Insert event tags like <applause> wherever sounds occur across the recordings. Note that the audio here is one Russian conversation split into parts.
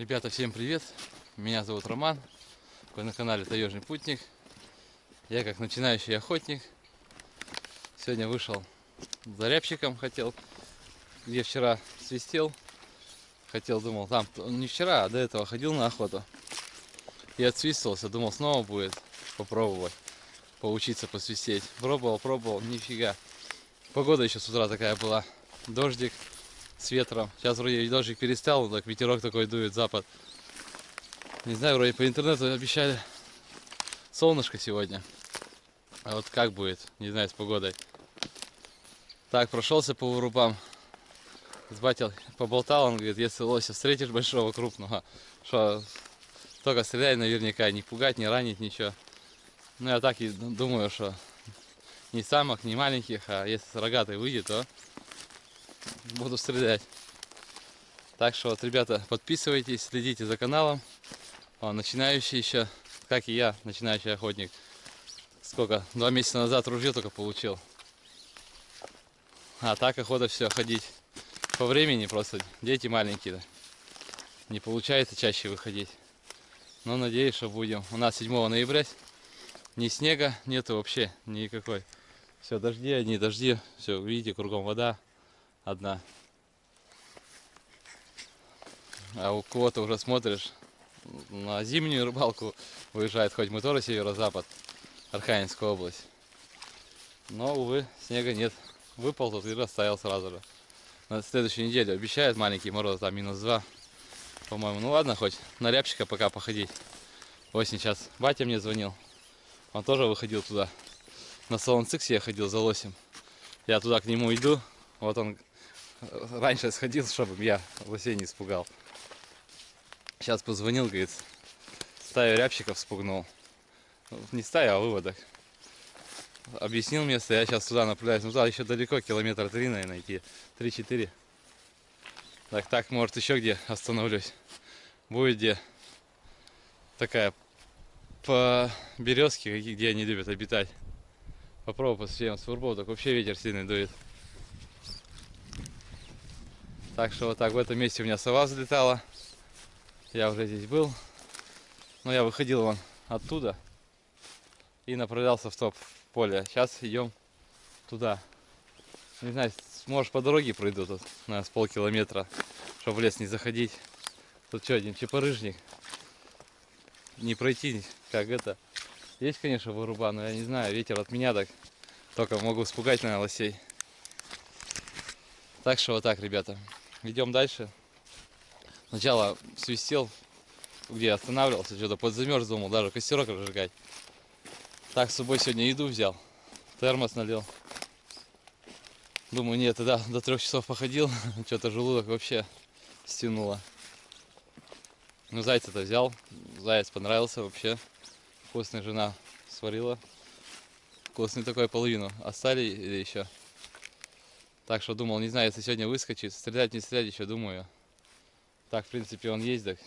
Ребята, всем привет! Меня зовут Роман. Вы на канале Таежный Путник. Я как начинающий охотник. Сегодня вышел за рябчиком, хотел, где вчера свистел. Хотел, думал, там не вчера, а до этого ходил на охоту. И отсвистывался, думал, снова будет попробовать поучиться посвистеть. Пробовал, пробовал, нифига. Погода еще с утра такая была. Дождик с ветром. Сейчас вроде дождик перестал, так ветерок такой дует, запад. Не знаю, вроде по интернету обещали солнышко сегодня. А вот как будет, не знаю, с погодой. Так, прошелся по вырубам. С батей поболтал, он говорит, если лося встретишь большого, крупного, что только стреляй наверняка, не пугать, не ранить, ничего. Ну, я так и думаю, что не самых, не маленьких, а если рогатый выйдет, то буду стрелять. Так что вот, ребята, подписывайтесь, следите за каналом. Он начинающий еще, как и я, начинающий охотник. Сколько? Два месяца назад ружье только получил. А так охота все ходить. По времени просто дети маленькие. Да. Не получается чаще выходить. Но надеюсь, что будем. У нас 7 ноября. Ни снега нету вообще никакой. Все, дожди, одни дожди. Все, видите, кругом вода одна. А у кого-то уже смотришь, на зимнюю рыбалку выезжает, хоть мы тоже северо-запад, Архангельская область. Но, увы, снега нет. Выпал тут и растаял сразу же. На следующей неделе обещают маленький мороз, там минус 2, по-моему. Ну ладно, хоть на рябчика пока походить. Осень сейчас. Батя мне звонил. Он тоже выходил туда. На салон Циксе я ходил за лосем. Я туда к нему иду. Вот он раньше сходил, чтобы я лосей не испугал. Сейчас позвонил, говорит, стаю рябчиков спугнул. Не стая, а выводок. Объяснил место, я сейчас туда направляюсь. Ну туда еще далеко, километр три, наверное, идти. Три-четыре. Так, так, может еще где остановлюсь. Будет где такая по березке, где они любят обитать. Попробую посмотрим с фурбов, так вообще ветер сильный дует. Так что вот так в этом месте у меня сова взлетала. Я уже здесь был. Но я выходил вон оттуда и направлялся в топ поле. Сейчас идем туда. Не знаю, может по дороге пройду тут, на с полкилометра, чтобы в лес не заходить. Тут что, один чепорыжник. Не пройти, как это. Есть, конечно, выруба, но я не знаю, ветер от меня так. Только могу испугать, наверное, лосей. Так что вот так, ребята. Идем дальше. Сначала свистел, где останавливался, что-то подзамерз, думал, даже костерок разжигать. Так, с собой сегодня еду взял, термос налил. Думаю, нет, тогда до трех часов походил, <laughs> что-то желудок вообще стянуло. Ну, зайца-то взял, заяц понравился вообще. Вкусная жена сварила. Вкусный такой половину. Остали или еще? Так что думал, не знаю, если сегодня выскочит, стрелять, не стрелять еще, думаю. Так, в принципе, он так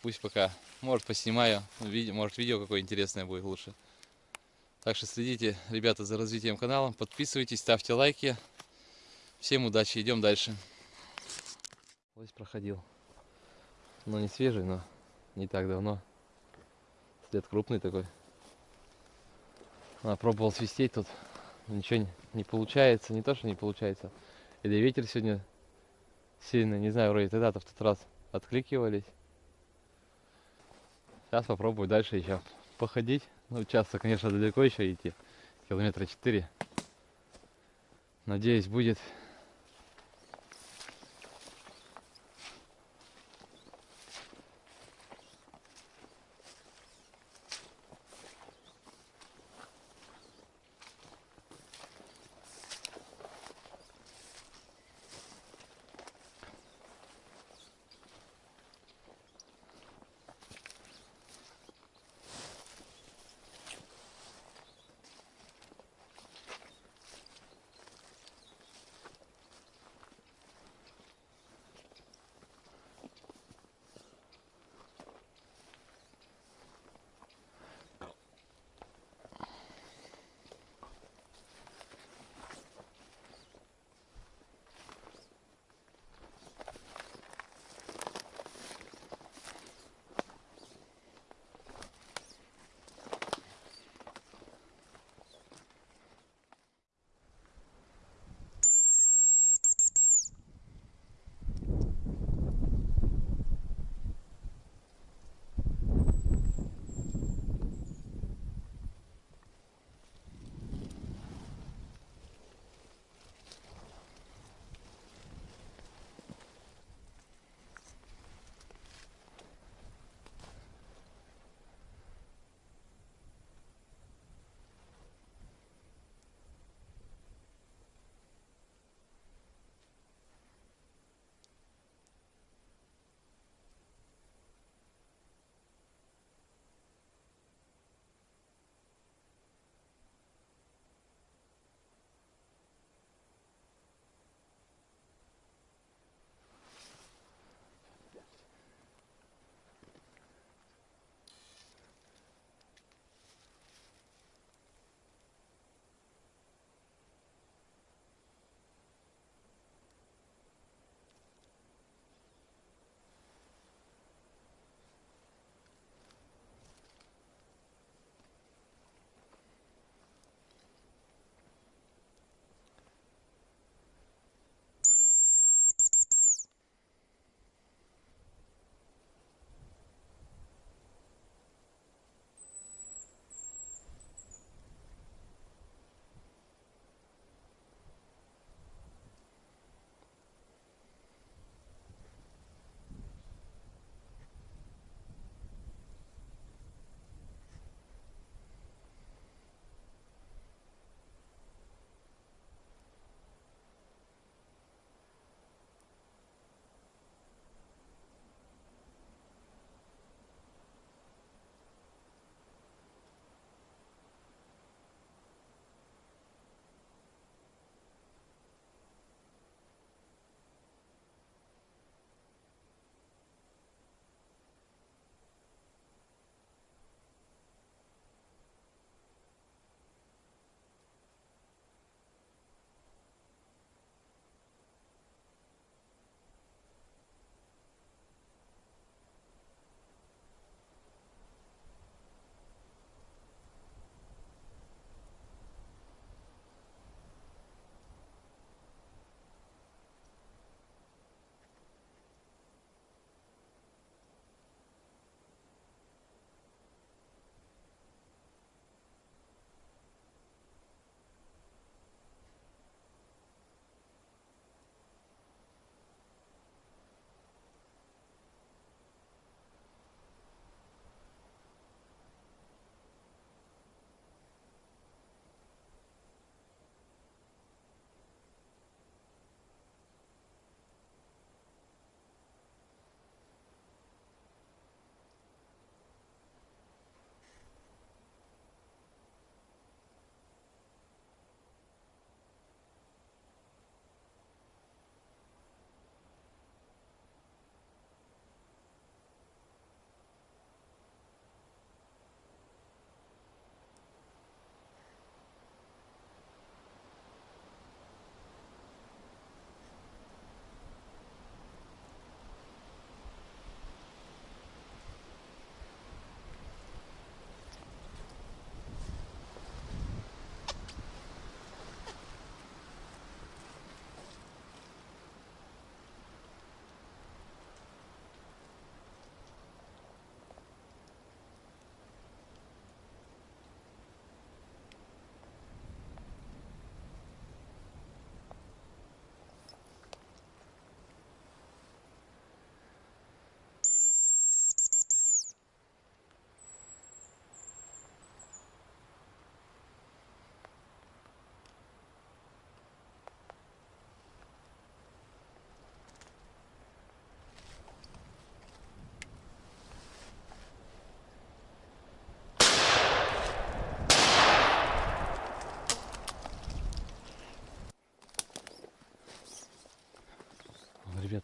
пусть пока, может, поснимаю, может, видео какое интересное будет лучше. Так что следите, ребята, за развитием канала, подписывайтесь, ставьте лайки. Всем удачи, идем дальше. Лось проходил. Но не свежий, но не так давно. След крупный такой. А, пробовал свистеть тут ничего не получается, не то, что не получается. Или ветер сегодня сильный, не знаю, вроде тогда-то в тот раз откликивались. Сейчас попробую дальше еще походить. Ну, часто, конечно, далеко еще идти, километра 4. Надеюсь, будет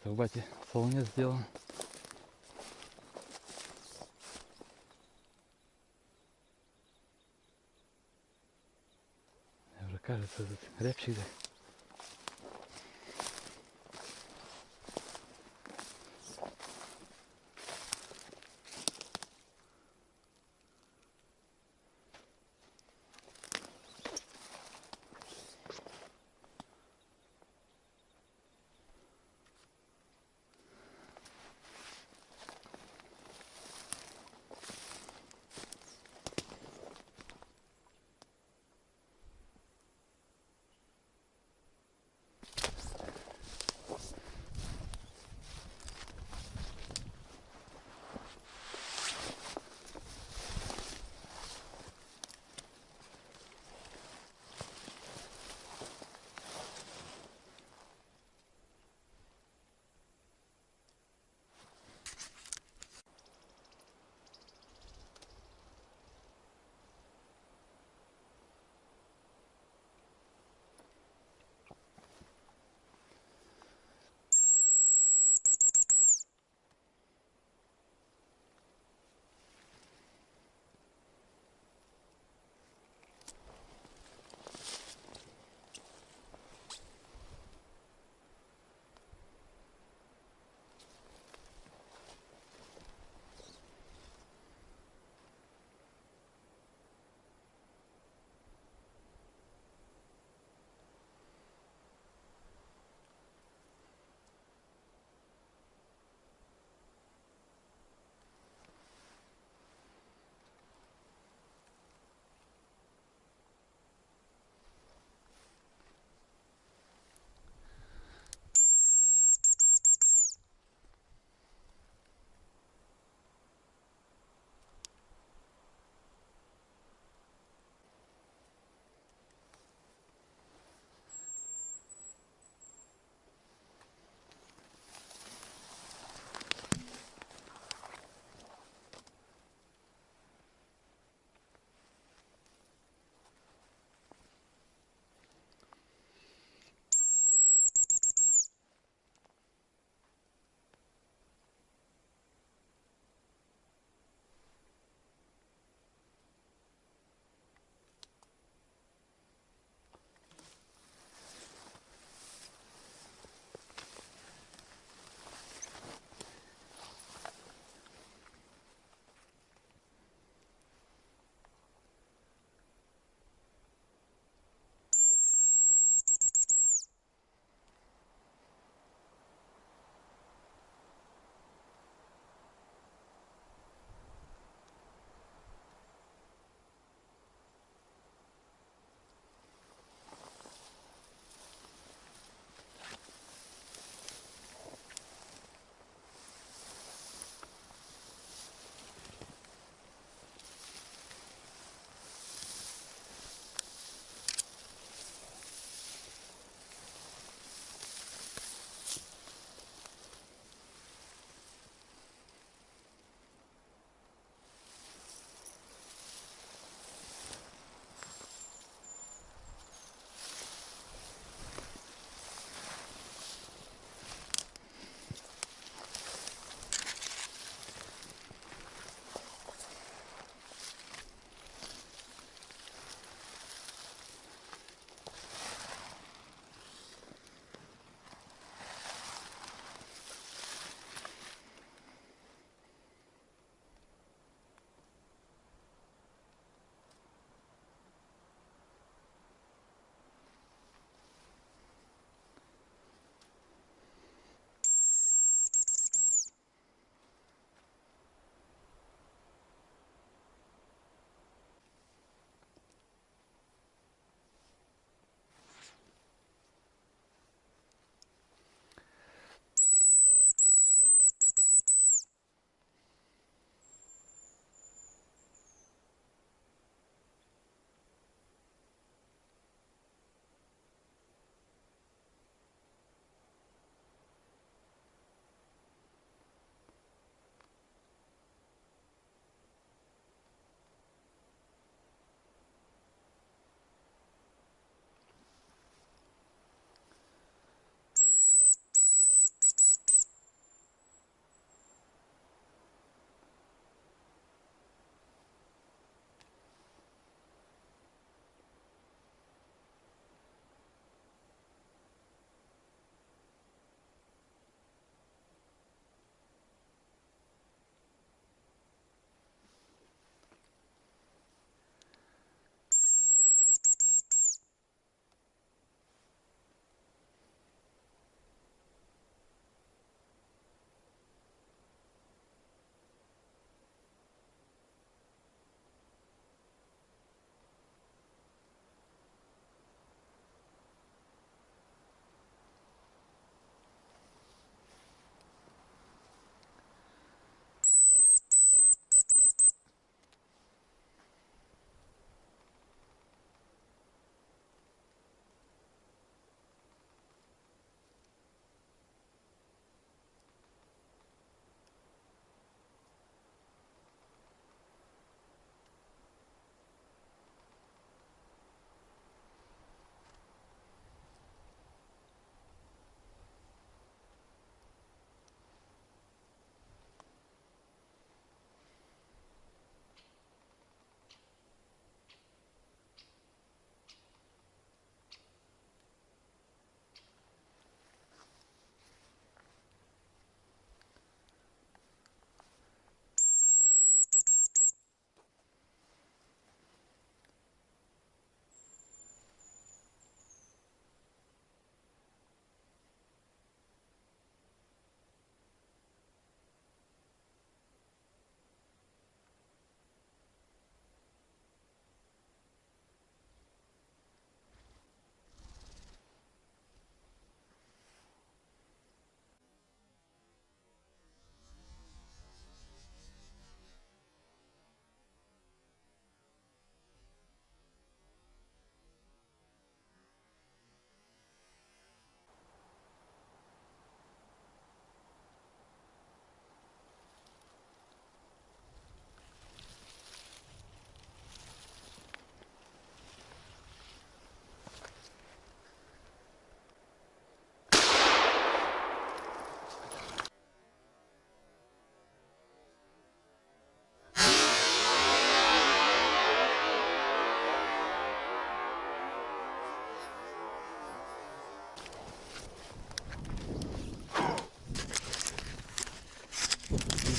Арбате салоне сделан. Мне уже кажется, этот рябчик да.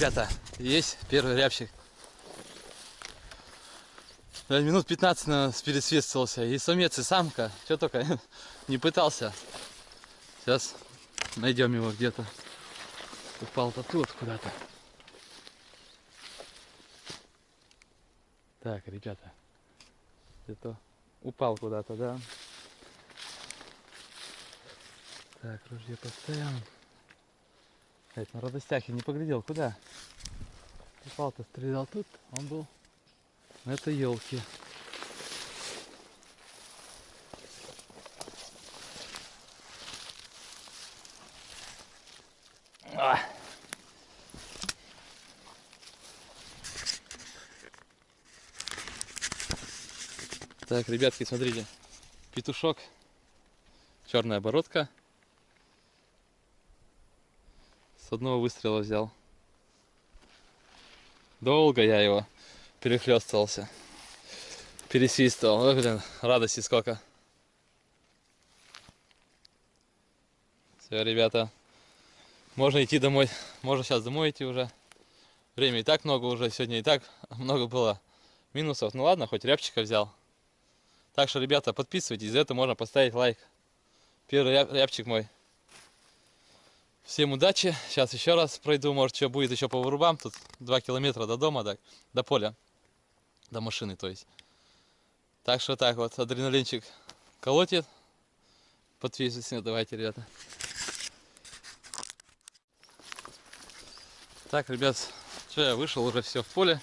Ребята, есть первый рябчик. Да, минут 15 наверное, пересвистывался. И самец, и самка. Что только <laughs> не пытался. Сейчас найдем его где-то. Упал-то тут куда-то. Так, ребята. Где-то упал куда-то, да? Так, ружье поставим. Опять на радостяхе не поглядел, куда? Упал-то стрелял тут, он был на этой елке. А. Так, ребятки, смотрите. Петушок. Черная оборотка. Одного выстрела взял. Долго я его перехлестывался. Пересвистывал. Ой, блин, радости сколько. Все, ребята. Можно идти домой. Можно сейчас домой идти уже. Время и так много уже. Сегодня и так много было минусов. Ну ладно, хоть рябчика взял. Так что, ребята, подписывайтесь. За это можно поставить лайк. Первый ряб, рябчик мой. Всем удачи. Сейчас еще раз пройду. Может, что будет еще по вырубам. Тут 2 километра до дома, так, до поля. До машины, то есть. Так что так вот, адреналинчик колотит. Подписывайтесь. Давайте, ребята. Так, ребят, что я вышел уже все в поле.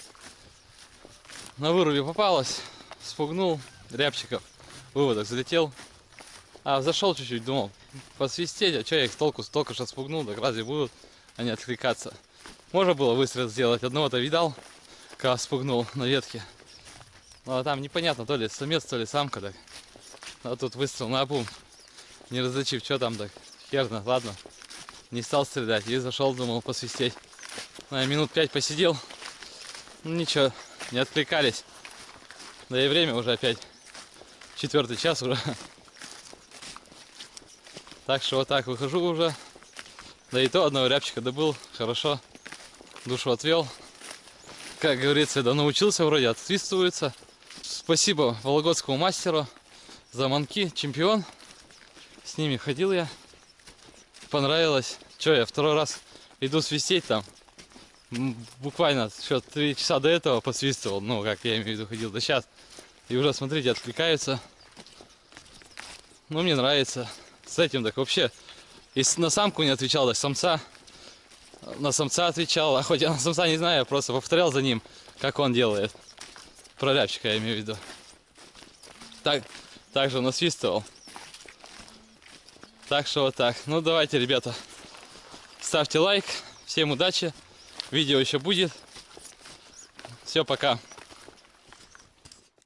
На вырубе попалось. Спугнул рябчиков. Выводок залетел. А, зашел чуть-чуть, думал, посвистеть, а что я их толку столько что спугнул, так разве будут они откликаться? Можно было выстрел сделать, одного-то видал, когда спугнул на ветке. Ну а там непонятно, то ли самец, то ли самка так. А тут выстрел на обум, не различив, что там так. Херно, ладно. Не стал стрелять и зашел, думал посвистеть. Ну, я минут пять посидел, ну ничего, не откликались. Да и время уже опять четвертый час уже. <laughs> Так что вот так выхожу уже. Да и то одного рябчика добыл. Хорошо. Душу отвел. Как говорится, да научился вроде, отсвистывается. Спасибо Вологодскому мастеру за манки. Чемпион. С ними ходил я. Понравилось. Че, я второй раз иду свистеть там. Буквально еще три часа до этого посвистывал. Ну, как я имею в виду, ходил до сейчас. И уже, смотрите, откликаются. Ну, мне нравится с этим так вообще. И на самку не отвечал, так самца. На самца отвечал, а хоть я на самца не знаю, я просто повторял за ним, как он делает. Про я имею в виду. Так, также насвистывал. Так что вот так. Ну давайте, ребята, ставьте лайк. Всем удачи. Видео еще будет. Все, пока.